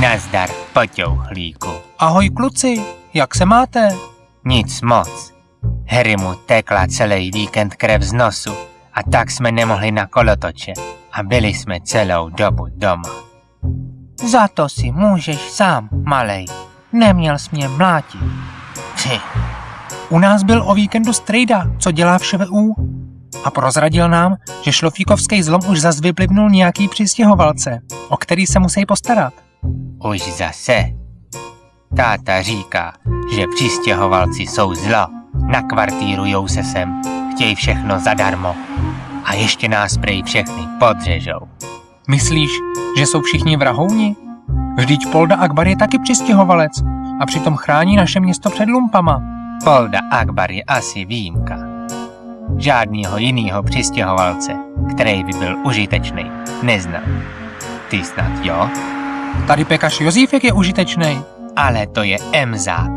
Nazdar, poťouhlíku. Ahoj kluci, jak se máte? Nic moc. Harry mu tekla celý víkend krev z nosu a tak jsme nemohli na kolotoče a byli jsme celou dobu doma. Za to si můžeš sám, malej. Neměl jsi mě mlátit. Při. U nás byl o víkendu strejda, co dělá všeho u? A prozradil nám, že šlofíkovský zlom už zas vyplivnul nějaký přistěhovalce, o který se musí postarat. Už zase. Táta říká, že přistěhovalci jsou zlo. Nakvartírujou se sem, chtějí všechno zadarmo. A ještě nás prej všechny podřežou. Myslíš, že jsou všichni vrahouni? Vždyť Polda Akbar je taky přistěhovalec a přitom chrání naše město před lumpama. Polda Akbar je asi výjimka. Žádného jiného přistěhovalce, který by byl užitečný, neznám. Ty snad jo? Tady pekař Jozífek je užitečný. Ale to je emzák.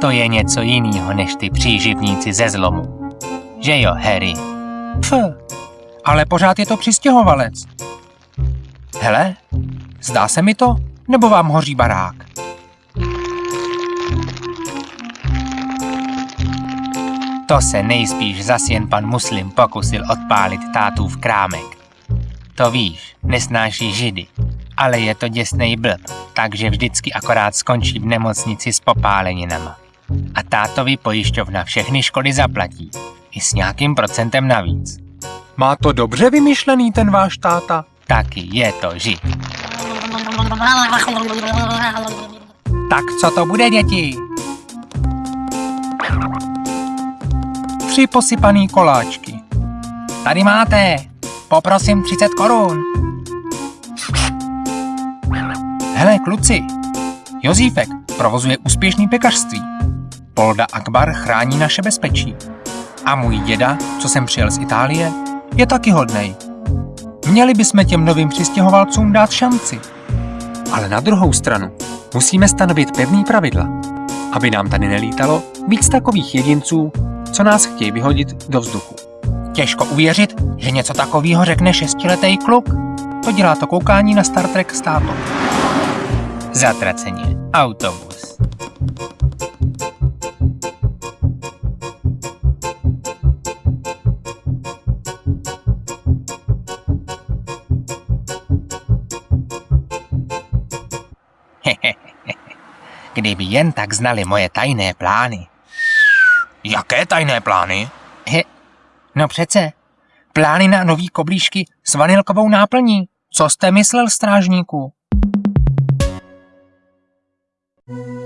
To je něco jiného než ty příživníci ze zlomu. Že jo, Harry? Pf, ale pořád je to přistěhovalec. Hele, zdá se mi to, nebo vám hoří barák? To se nejspíš zas jen pan Muslim pokusil odpálit tátův krámek. To víš, nesnáší židy, ale je to děsnej blb, takže vždycky akorát skončí v nemocnici s popáleninama. A tátovi pojišťovna všechny škody zaplatí, i s nějakým procentem navíc. Má to dobře vymyšlený ten váš táta? Taky je to žid. Tak co to bude, děti? Tři posypaný koláčky. Tady máte. Poprosím 30 korun. Hele, kluci. Jozífek provozuje úspěšný pekařství. Polda Akbar chrání naše bezpečí. A můj děda, co jsem přijel z Itálie, je taky hodnej. Měli bychom těm novým přistěhovalcům dát šanci. Ale na druhou stranu musíme stanovit pevný pravidla, aby nám tady nelítalo víc takových jedinců, co nás chtějí vyhodit do vzduchu. Těžko uvěřit, že něco takového řekne šestiletý kluk. To dělá to koukání na Star Trek s tátou. Zatraceně. Autobus. Kdyby jen tak znali moje tajné plány. Jaké tajné plány? He, no přece, plány na nový koblížky s vanilkovou náplní. Co jste myslel, strážníku? thank you